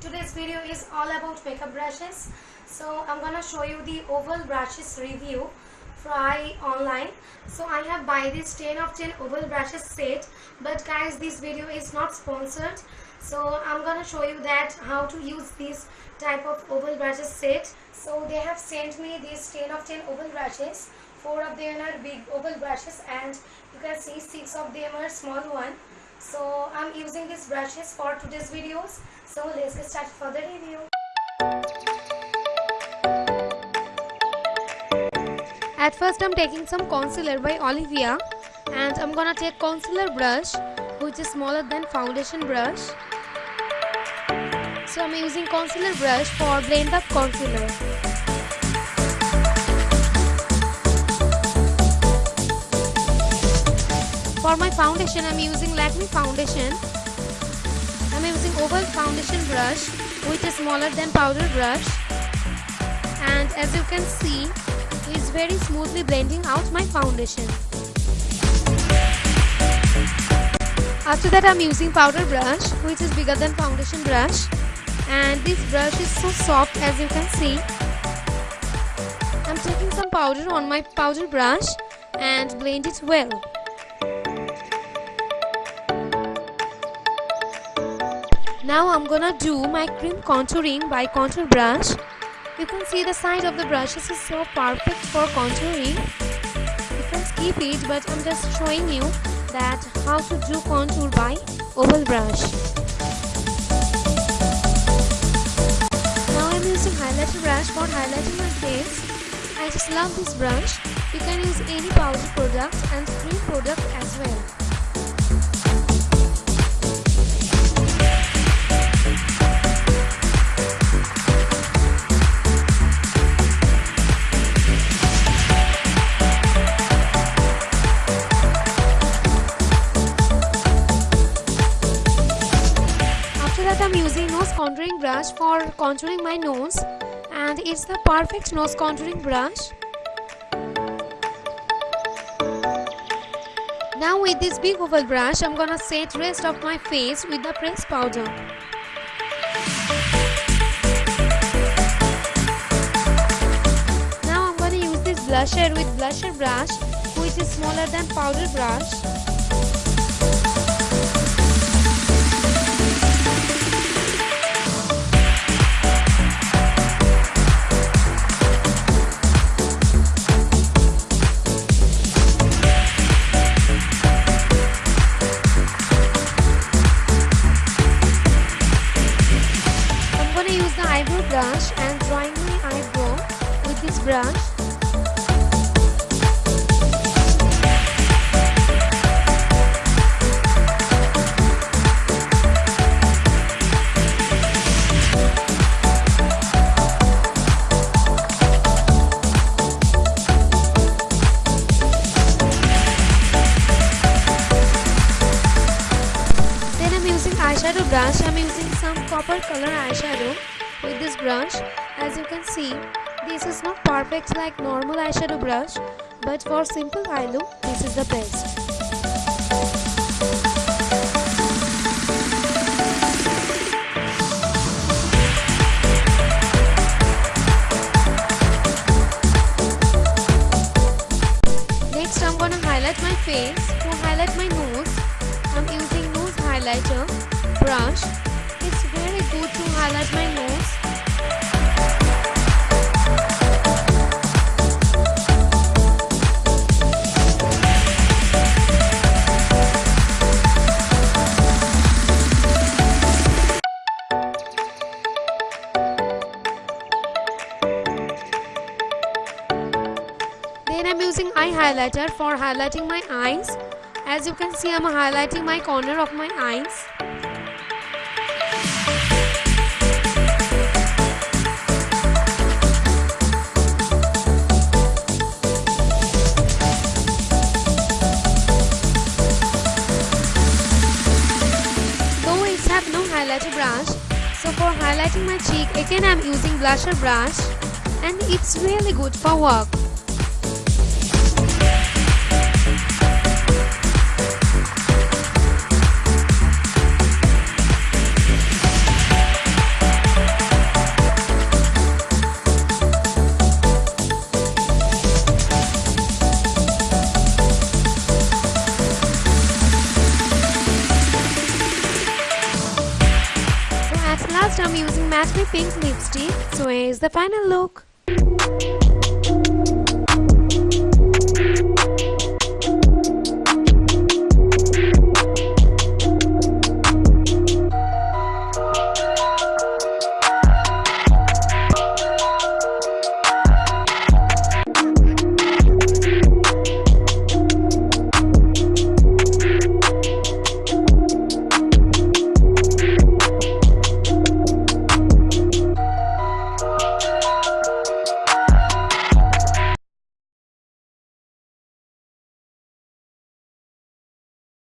Today's video is all about makeup brushes. So I'm gonna show you the oval brushes review try online. So I have buy this 10 of 10 oval brushes set but guys this video is not sponsored. So I'm gonna show you that how to use this type of oval brushes set. So they have sent me these 10 of 10 oval brushes. Four of them are big oval brushes and you can see six of them are small one so I'm using these brushes for today's videos. So let's get started for the review. At first I'm taking some concealer by Olivia and I'm gonna take concealer brush which is smaller than foundation brush. So I'm using concealer brush for blend up concealer For my foundation, I'm using Lakme foundation. I'm using oval foundation brush which is smaller than powder brush. And as you can see, it's very smoothly blending out my foundation. After that, I'm using powder brush which is bigger than foundation brush. And this brush is so soft as you can see. I'm taking some powder on my powder brush and blend it well. Now I'm gonna do my cream contouring by contour brush. You can see the side of the brushes is so perfect for contouring. You can skip it but I'm just showing you that how to do contour by oval brush. Now I'm using highlighter brush for highlighting my face. I just love this brush. You can use any powder product and cream product as well. I'm using nose contouring brush for contouring my nose and it's the perfect nose contouring brush. Now with this big oval brush I'm gonna set rest of my face with the press powder. Now I'm gonna use this blusher with blusher brush which is smaller than powder brush. Brush and drawing my eyebrow with this brush Then I'm using eyeshadow brush. I'm using some copper color eyeshadow with this brush as you can see this is not perfect like normal eyeshadow brush but for simple eye look this is the best Next I'm gonna highlight my face. To highlight my nose, I'm using nose highlighter brush it's very good to highlight my nose. Eye highlighter for highlighting my eyes. As you can see, I'm highlighting my corner of my eyes. highlighter brush. So for highlighting my cheek, again I'm using blusher brush and it's really good for work. I'm using matte pink lipstick. So here's the final look.